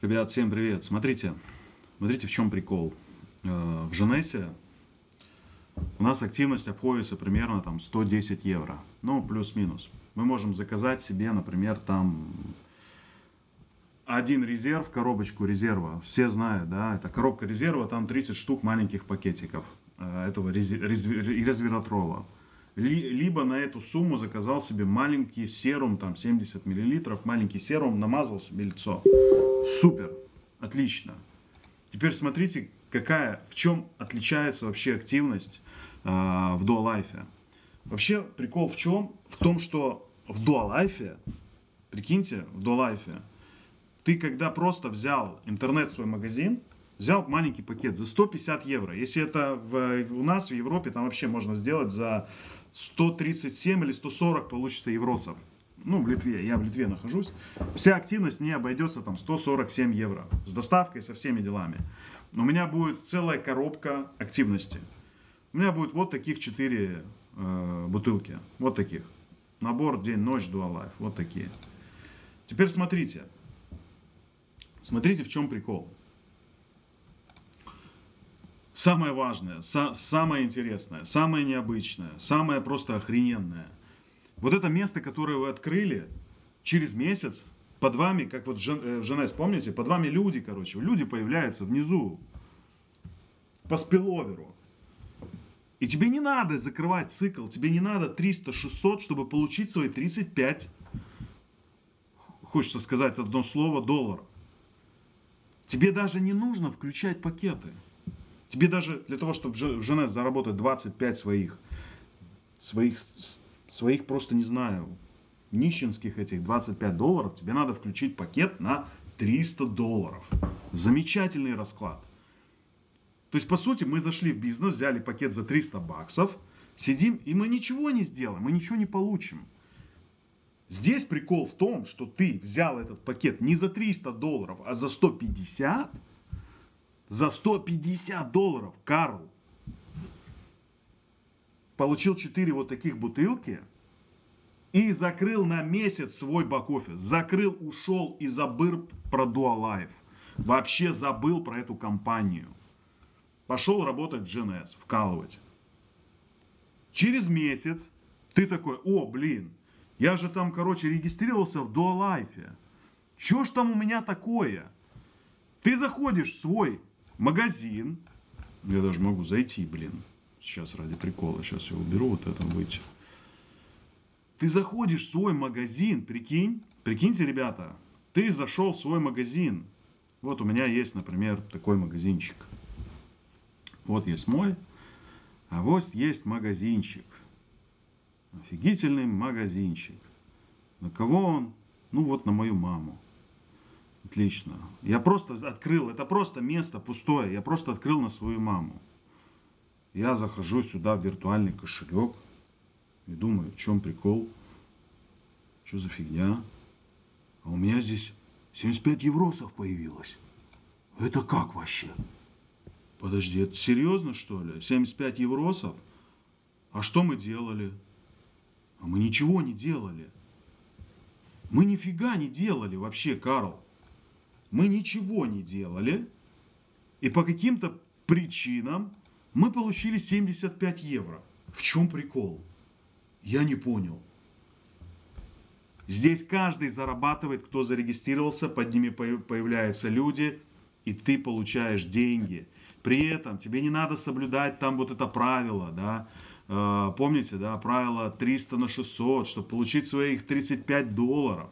Ребят, всем привет. Смотрите, смотрите, в чем прикол. Э, в Женесе у нас активность обходится примерно там 110 евро. Ну, плюс-минус. Мы можем заказать себе, например, там один резерв, коробочку резерва. Все знают, да, это коробка резерва, там 30 штук маленьких пакетиков э, этого резвератрола либо на эту сумму заказал себе маленький серум, там 70 миллилитров, маленький серум, намазал себе лицо. Супер, отлично. Теперь смотрите, какая, в чем отличается вообще активность э, в Dualife. Вообще прикол в чем? В том, что в Dualife, прикиньте, в Dualife, ты когда просто взял интернет свой магазин, взял маленький пакет за 150 евро. Если это в, у нас в Европе, там вообще можно сделать за 137 или 140 получится евросов. Ну, в Литве, я в Литве нахожусь. Вся активность не обойдется там 147 евро. С доставкой, со всеми делами. У меня будет целая коробка активности. У меня будет вот таких 4 э, бутылки. Вот таких. Набор день-ночь Dual Life. Вот такие. Теперь смотрите. Смотрите, в чем прикол. Самое важное, са самое интересное, самое необычное, самое просто охрененное. Вот это место, которое вы открыли через месяц, под вами, как вот в Женес, помните, под вами люди, короче, люди появляются внизу, по спиловеру. И тебе не надо закрывать цикл, тебе не надо 300-600, чтобы получить свои 35, хочется сказать одно слово, долларов. Тебе даже не нужно включать пакеты. Тебе даже для того, чтобы в ЖНС заработать 25 своих, своих, своих просто не знаю, нищенских этих 25 долларов, тебе надо включить пакет на 300 долларов. Замечательный расклад. То есть, по сути, мы зашли в бизнес, взяли пакет за 300 баксов, сидим, и мы ничего не сделаем, мы ничего не получим. Здесь прикол в том, что ты взял этот пакет не за 300 долларов, а за 150, за 150 долларов Карл получил 4 вот таких бутылки и закрыл на месяц свой бак-офис. Закрыл, ушел и забыл про Dualife. Вообще забыл про эту компанию. Пошел работать в GNS, вкалывать. Через месяц ты такой, о, блин, я же там, короче, регистрировался в Dualife. Что ж там у меня такое? Ты заходишь в свой магазин. Я даже могу зайти, блин. Сейчас ради прикола. Сейчас я уберу вот это выйти. Ты заходишь в свой магазин, прикинь. Прикиньте, ребята. Ты зашел в свой магазин. Вот у меня есть, например, такой магазинчик. Вот есть мой. А вот есть магазинчик. Офигительный магазинчик. На кого он? Ну вот на мою маму. Отлично. Я просто открыл, это просто место пустое. Я просто открыл на свою маму. Я захожу сюда в виртуальный кошелек и думаю, в чем прикол? Что за фигня? А у меня здесь 75 евросов появилось. Это как вообще? Подожди, это серьезно что ли? 75 евросов? А что мы делали? А мы ничего не делали. Мы нифига не делали вообще, Карл мы ничего не делали, и по каким-то причинам мы получили 75 евро. В чем прикол? Я не понял. Здесь каждый зарабатывает, кто зарегистрировался, под ними появляются люди, и ты получаешь деньги. При этом тебе не надо соблюдать там вот это правило, да, э, помните, да, правило 300 на 600, чтобы получить своих 35 долларов.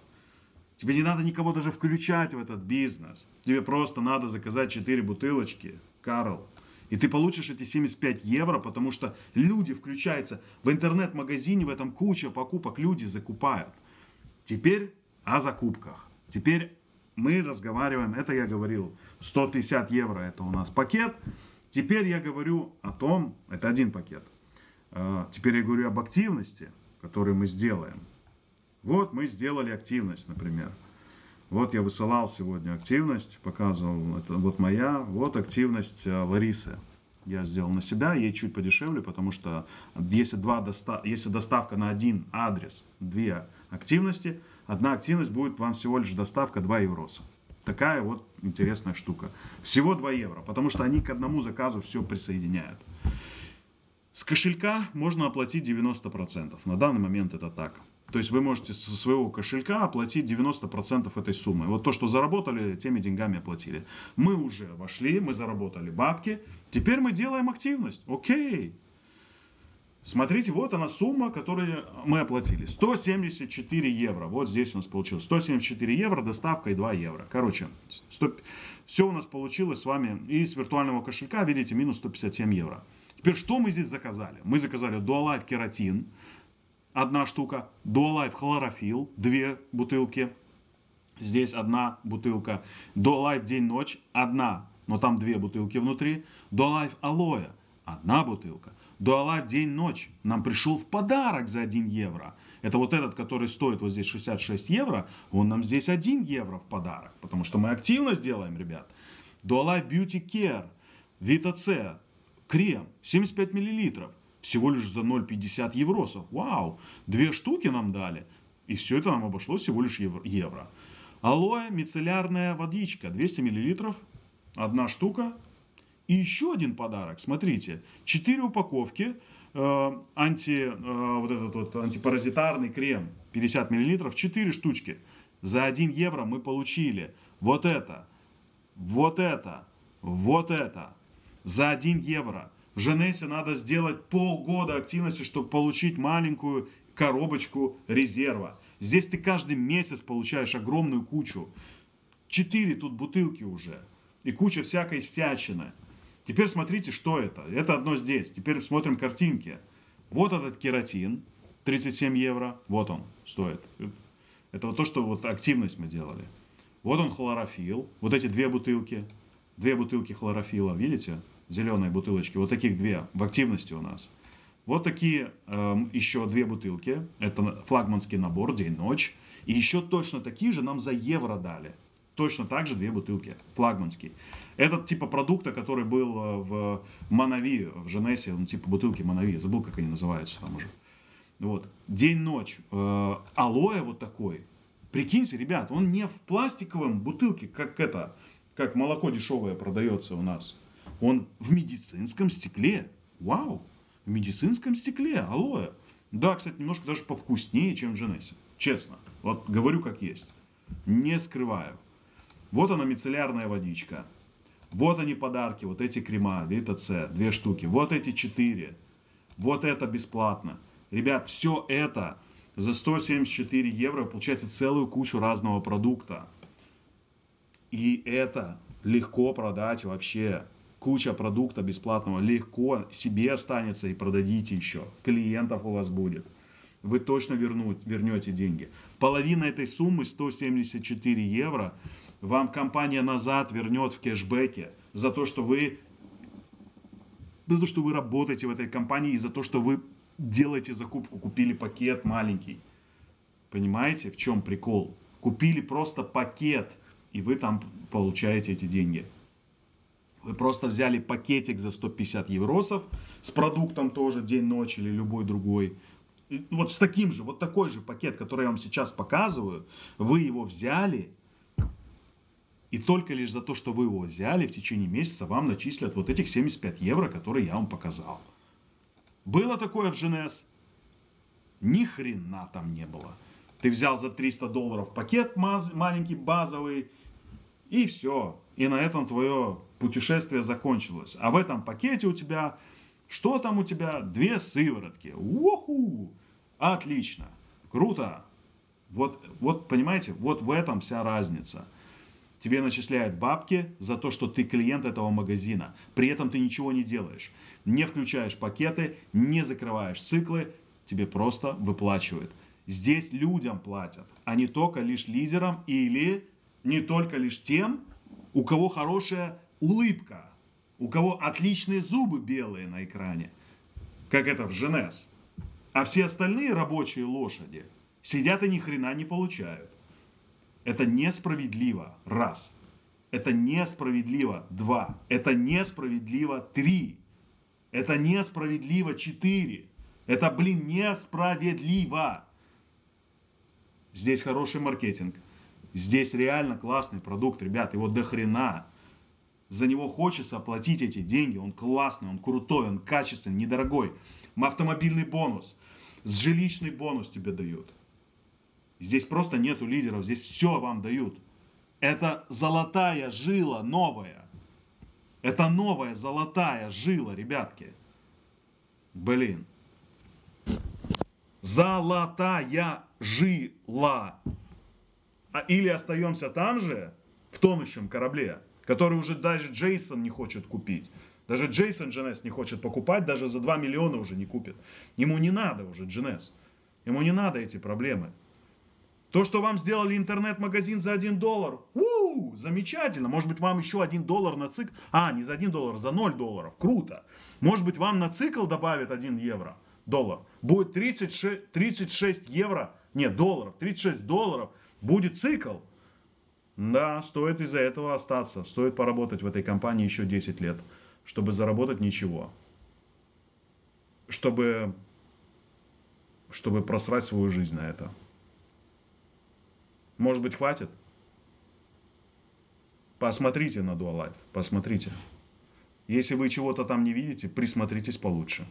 Тебе не надо никого даже включать в этот бизнес. Тебе просто надо заказать 4 бутылочки, Карл. И ты получишь эти 75 евро, потому что люди включаются. В интернет-магазине в этом куча покупок, люди закупают. Теперь о закупках. Теперь мы разговариваем, это я говорил, 150 евро это у нас пакет. Теперь я говорю о том, это один пакет. А, теперь я говорю об активности, которую мы сделаем. Вот мы сделали активность, например. Вот я высылал сегодня активность, показывал, это вот моя, вот активность э, Ларисы. Я сделал на себя, ей чуть подешевле, потому что если, два доста если доставка на один адрес, две активности, одна активность будет вам всего лишь доставка 2 евроса. Такая вот интересная штука. Всего 2 евро, потому что они к одному заказу все присоединяют. С кошелька можно оплатить 90%. На данный момент это так. То есть вы можете со своего кошелька оплатить 90% этой суммы. Вот то, что заработали, теми деньгами оплатили. Мы уже вошли, мы заработали бабки. Теперь мы делаем активность. Окей. Смотрите, вот она сумма, которую мы оплатили. 174 евро. Вот здесь у нас получилось. 174 евро, доставка и 2 евро. Короче, 100, все у нас получилось с вами. И с виртуального кошелька, видите, минус 157 евро. Теперь, что мы здесь заказали? Мы заказали Dualife кератин, одна штука. Dualife хлорофилл, две бутылки. Здесь одна бутылка. Dualife день-ночь, одна, но там две бутылки внутри. Dualife алоэ, одна бутылка. Дуалайф день-ночь нам пришел в подарок за 1 евро. Это вот этот, который стоит вот здесь 66 евро, он нам здесь 1 евро в подарок. Потому что мы активно сделаем, ребят. Dualife Beauty Care, Vita C, крем, 75 миллилитров. Всего лишь за 0,50 евросов. Вау! Две штуки нам дали. И все это нам обошлось всего лишь евро. Алоэ мицеллярная водичка, 200 миллилитров. Одна штука, и еще один подарок, смотрите, 4 упаковки э, анти, э, вот этот вот антипаразитарный крем, 50 мл, 4 штучки. За 1 евро мы получили вот это, вот это, вот это. За 1 евро. В Женесе надо сделать полгода активности, чтобы получить маленькую коробочку резерва. Здесь ты каждый месяц получаешь огромную кучу. Четыре тут бутылки уже. И куча всякой всячины. Теперь смотрите, что это. Это одно здесь. Теперь смотрим картинки. Вот этот кератин, 37 евро. Вот он стоит. Это вот то, что вот активность мы делали. Вот он хлорофилл. Вот эти две бутылки. Две бутылки хлорофила, видите? Зеленые бутылочки. Вот таких две в активности у нас. Вот такие э, еще две бутылки. Это флагманский набор, день-ночь. И еще точно такие же нам за евро дали точно так же две бутылки, флагманский. Этот типа продукта, который был э, в Манави, в Женесе, ну типа бутылки Манави, забыл, как они называются там уже. Вот. День-ночь. Э, алоэ вот такой. Прикиньте, ребят, он не в пластиковом бутылке, как это, как молоко дешевое продается у нас. Он в медицинском стекле. Вау! В медицинском стекле алоэ. Да, кстати, немножко даже повкуснее, чем в Женесе. Честно. Вот говорю как есть. Не скрываю. Вот она мицеллярная водичка. Вот они подарки, вот эти крема, Вита С, две штуки. Вот эти четыре. Вот это бесплатно. Ребят, все это за 174 евро получается целую кучу разного продукта. И это легко продать вообще. Куча продукта бесплатного. Легко себе останется и продадите еще. Клиентов у вас будет. Вы точно вернуть, вернете деньги. Половина этой суммы, 174 евро, вам компания назад вернет в кэшбэке за то, что вы за то, что вы работаете в этой компании и за то, что вы делаете закупку, купили пакет маленький. Понимаете, в чем прикол? Купили просто пакет, и вы там получаете эти деньги. Вы просто взяли пакетик за 150 евросов с продуктом тоже день-ночь или любой другой. Вот с таким же, вот такой же пакет, который я вам сейчас показываю, вы его взяли, и только лишь за то, что вы его взяли, в течение месяца вам начислят вот этих 75 евро, которые я вам показал. Было такое в ЖНС? Ни хрена там не было. Ты взял за 300 долларов пакет маленький, базовый, и все. И на этом твое путешествие закончилось. А в этом пакете у тебя, что там у тебя? Две сыворотки. Уху! Отлично. Круто. Вот, вот, понимаете, вот в этом вся разница. Тебе начисляют бабки за то, что ты клиент этого магазина. При этом ты ничего не делаешь. Не включаешь пакеты, не закрываешь циклы. Тебе просто выплачивают. Здесь людям платят, а не только лишь лидерам или не только лишь тем, у кого хорошая улыбка, у кого отличные зубы белые на экране, как это в Женес. А все остальные рабочие лошади сидят и ни хрена не получают. Это несправедливо. Раз. Это несправедливо. Два. Это несправедливо. Три. Это несправедливо. Четыре. Это, блин, несправедливо. Здесь хороший маркетинг. Здесь реально классный продукт, ребят, его до хрена. За него хочется оплатить эти деньги, он классный, он крутой, он качественный, недорогой. Автомобильный бонус, жилищный бонус тебе дают. Здесь просто нету лидеров, здесь все вам дают. Это золотая жила новая. Это новая золотая жила, ребятки. Блин. Золотая жила. А или остаемся там же, в тонущем корабле, который уже даже Джейсон не хочет купить. Даже Джейсон Дженес не хочет покупать, даже за 2 миллиона уже не купит. Ему не надо уже Дженес. Ему не надо эти проблемы. То, что вам сделали интернет-магазин за 1 доллар, у, замечательно. Может быть, вам еще 1 доллар на цикл. А, не за 1 доллар, за 0 долларов. Круто. Может быть, вам на цикл добавят 1 евро, доллар. Будет 36, 36 евро, нет, долларов, 36 долларов. Будет цикл. Да, стоит из-за этого остаться. Стоит поработать в этой компании еще 10 лет, чтобы заработать ничего. Чтобы, чтобы просрать свою жизнь на это. Может быть, хватит? Посмотрите на Dualife, посмотрите. Если вы чего-то там не видите, присмотритесь получше.